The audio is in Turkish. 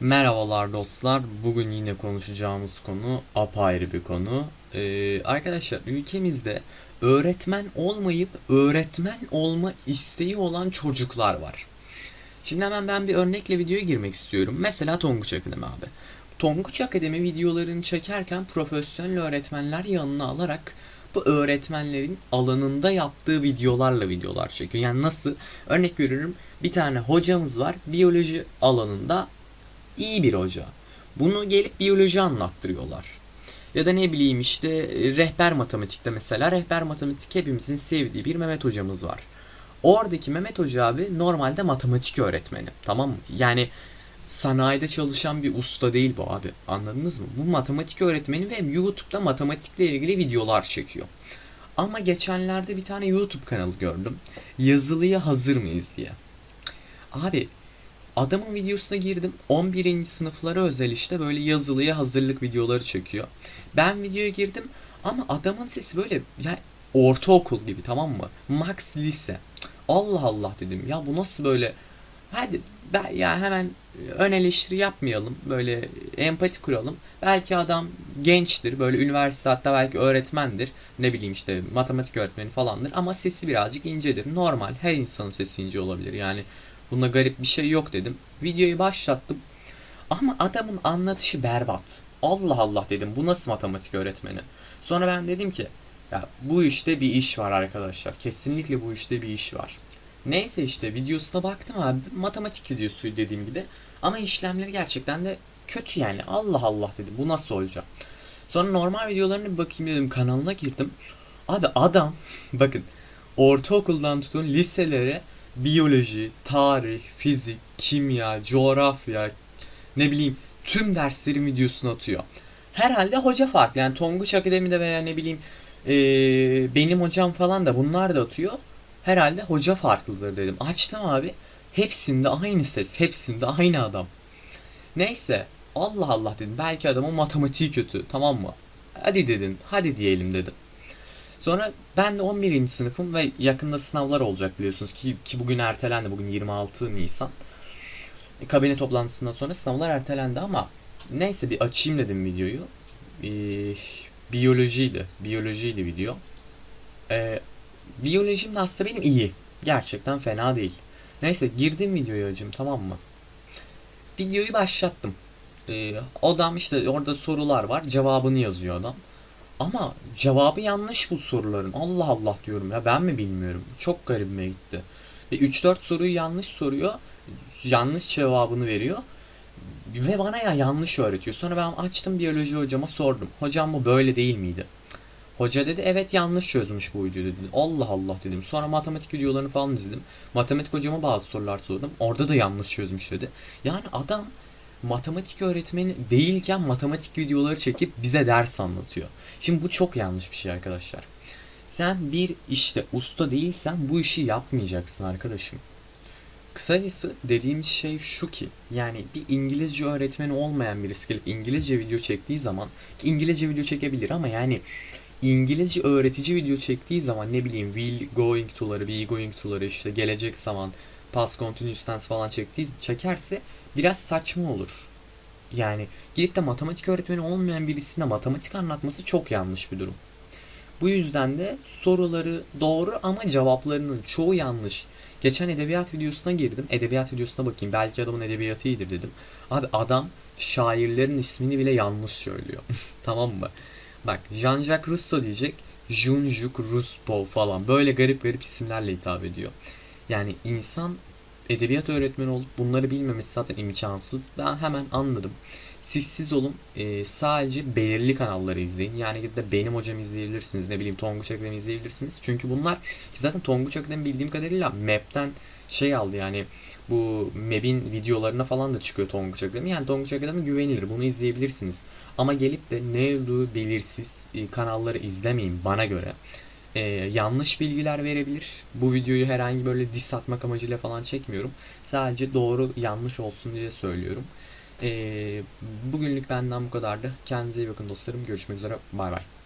Merhabalar dostlar. Bugün yine konuşacağımız konu apayrı bir konu. Ee, arkadaşlar ülkemizde öğretmen olmayıp öğretmen olma isteği olan çocuklar var. Şimdi hemen ben bir örnekle videoya girmek istiyorum. Mesela Tonguç Akademi abi. Tonguç Akademi videolarını çekerken profesyonel öğretmenler yanına alarak bu öğretmenlerin alanında yaptığı videolarla videolar çekiyor. Yani nasıl? Örnek veriyorum bir tane hocamız var biyoloji alanında iyi bir hoca. Bunu gelip biyoloji anlattırıyorlar. Ya da ne bileyim işte e, rehber matematikte mesela rehber matematik hepimizin sevdiği bir Mehmet hocamız var. Oradaki Mehmet Hoca abi normalde matematik öğretmeni. Tamam mı? Yani sanayide çalışan bir usta değil bu abi. Anladınız mı? Bu matematik öğretmeni ve YouTube'da matematikle ilgili videolar çekiyor. Ama geçenlerde bir tane YouTube kanalı gördüm. Yazılıya hazır mıyız diye. Abi Adamın videosuna girdim. 11. sınıflara özel işte böyle yazılıya hazırlık videoları çekiyor. Ben videoya girdim ama adamın sesi böyle ya ortaokul gibi tamam mı? Max lise. Allah Allah dedim. Ya bu nasıl böyle? Hadi ben ya hemen ön eleştiri yapmayalım. Böyle empati kuralım. Belki adam gençtir. Böyle üniversite hatta belki öğretmendir. Ne bileyim işte matematik öğretmeni falandır. Ama sesi birazcık incedir. Normal. Her insanın sesi ince olabilir. Yani Bunda garip bir şey yok dedim. Videoyu başlattım. Ama adamın anlatışı berbat. Allah Allah dedim. Bu nasıl matematik öğretmeni? Sonra ben dedim ki ya bu işte bir iş var arkadaşlar. Kesinlikle bu işte bir iş var. Neyse işte videosuna baktım abi. Matematik videosu dediğim gibi. Ama işlemleri gerçekten de kötü yani. Allah Allah dedim. Bu nasıl olacak? Sonra normal videolarına bir bakayım dedim. Kanalına girdim. Abi adam bakın ortaokuldan tutun liselere biyoloji, tarih, fizik, kimya, coğrafya, ne bileyim tüm derslerin videosunu atıyor. Herhalde hoca farklı. Yani Tonguç Akademi'de veya ne bileyim e, benim hocam falan da bunlar da atıyor. Herhalde hoca farklıdır dedim. Açtım abi. Hepsinde aynı ses. Hepsinde aynı adam. Neyse. Allah Allah dedim. Belki adamın matematiği kötü. Tamam mı? Hadi dedim. Hadi diyelim dedim. Sonra ben de 11. sınıfım ve yakında sınavlar olacak biliyorsunuz ki, ki bugün ertelendi. Bugün 26 Nisan. E, kabine toplantısından sonra sınavlar ertelendi ama neyse bir açayım dedim videoyu. E, biyolojiydi. Biyolojiydi video. E, biyolojim de aslında benim iyi. Gerçekten fena değil. Neyse girdim videoya acım tamam mı? Videoyu başlattım. E, odam işte orada sorular var. Cevabını yazıyor adam. Ama cevabı yanlış bu soruların. Allah Allah diyorum ya ben mi bilmiyorum. Çok garibime gitti. Ve 3-4 soruyu yanlış soruyor. Yanlış cevabını veriyor. Ve bana ya yanlış öğretiyor. Sonra ben açtım biyoloji hocama sordum. Hocam bu böyle değil miydi? Hoca dedi evet yanlış çözmüş bu videoyu dedi. Allah Allah dedim. Sonra matematik videolarını falan izledim. Matematik hocama bazı sorular sordum. Orada da yanlış çözmüş dedi. Yani adam matematik öğretmeni değilken matematik videoları çekip bize ders anlatıyor. Şimdi bu çok yanlış bir şey arkadaşlar. Sen bir işte usta değilsen bu işi yapmayacaksın arkadaşım. Kısacası dediğim şey şu ki yani bir İngilizce öğretmeni olmayan birisi gelip İngilizce video çektiği zaman ki İngilizce video çekebilir ama yani İngilizce öğretici video çektiği zaman ne bileyim will going to'ları, be going to'ları işte gelecek zaman past continuous tense falan çektiği çekerse biraz saçma olur. Yani gidip de matematik öğretmeni olmayan birisine matematik anlatması çok yanlış bir durum. Bu yüzden de soruları doğru ama cevaplarının çoğu yanlış. Geçen edebiyat videosuna girdim. Edebiyat videosuna bakayım. Belki adamın edebiyatı iyidir dedim. Abi adam şairlerin ismini bile yanlış söylüyor. tamam mı? Bak Jean-Jacques Rousseau diyecek. Jean-Jacques Rousseau falan. Böyle garip garip isimlerle hitap ediyor. Yani insan edebiyat öğretmeni olup bunları bilmemesi zaten imkansız. Ben hemen anladım. Siz siz olun e, sadece belirli kanalları izleyin. Yani gidip de benim hocam izleyebilirsiniz. Ne bileyim Tonguç Akademi izleyebilirsiniz. Çünkü bunlar zaten Tonguç Akademi bildiğim kadarıyla map'ten şey aldı yani bu map'in videolarına falan da çıkıyor Tonguç Akademi. Yani Tonguç Akademi güvenilir. Bunu izleyebilirsiniz. Ama gelip de ne olduğu belirsiz e, kanalları izlemeyin bana göre e, yanlış bilgiler verebilir. Bu videoyu herhangi böyle diss atmak amacıyla falan çekmiyorum. Sadece doğru yanlış olsun diye söylüyorum. E, bugünlük benden bu kadardı. Kendinize iyi bakın dostlarım. Görüşmek üzere. Bay bay.